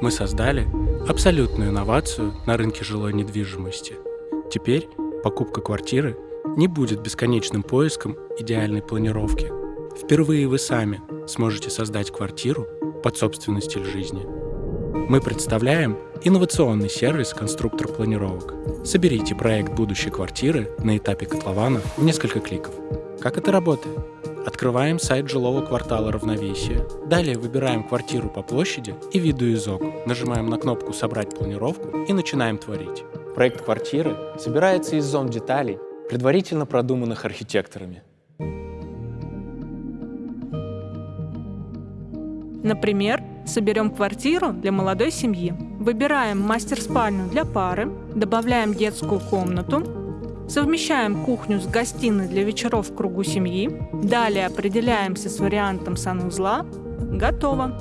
мы создали абсолютную инновацию на рынке жилой недвижимости. Теперь покупка квартиры не будет бесконечным поиском идеальной планировки. Впервые вы сами сможете создать квартиру под собственный стиль жизни. Мы представляем инновационный сервис «Конструктор планировок». Соберите проект будущей квартиры на этапе котлована в несколько кликов. Как это работает? Открываем сайт жилого квартала равновесия. Далее выбираем квартиру по площади и виду из окон. Нажимаем на кнопку «Собрать планировку» и начинаем творить. Проект квартиры собирается из зон деталей, предварительно продуманных архитекторами. Например, соберем квартиру для молодой семьи. Выбираем мастер-спальню для пары, добавляем детскую комнату, Совмещаем кухню с гостиной для вечеров в кругу семьи. Далее определяемся с вариантом санузла. Готово.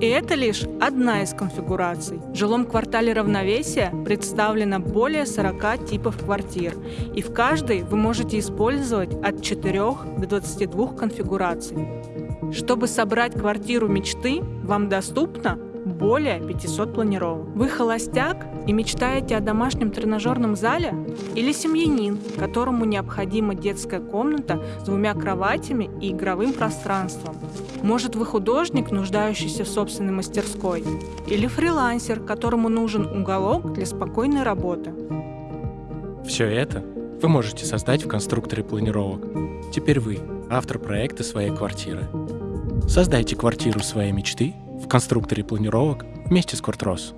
И это лишь одна из конфигураций. В жилом квартале равновесия представлено более 40 типов квартир, и в каждой вы можете использовать от 4 до 22 конфигураций. Чтобы собрать квартиру мечты, вам доступно более 500 планировок. Вы холостяк и мечтаете о домашнем тренажерном зале? Или семьянин, которому необходима детская комната с двумя кроватями и игровым пространством? Может, вы художник, нуждающийся в собственной мастерской? Или фрилансер, которому нужен уголок для спокойной работы? Все это вы можете создать в конструкторе планировок. Теперь вы автор проекта своей квартиры. Создайте квартиру своей мечты в конструкторе планировок вместе с Квартрос.